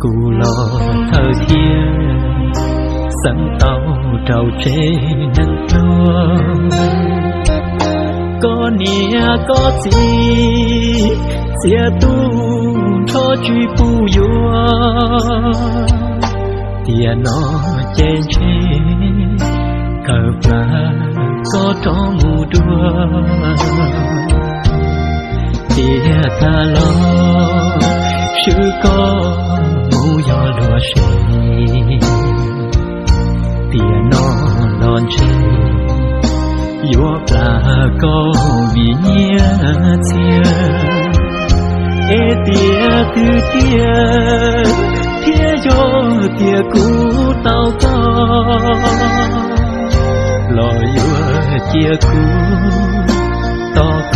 cù lò thơ thiên sẵn tàu trầu trê nâng lua có nia có gì xia tu cho truy pu yua tiền nó trên trên cờ phá có tró mù đua. Tia ta lo chữ con mù gió lúa sợi tia nó non chơi yếu là câu vì nhia chia ê tia từ tia tia cho tia cũ tao có lo yếu chia cũ to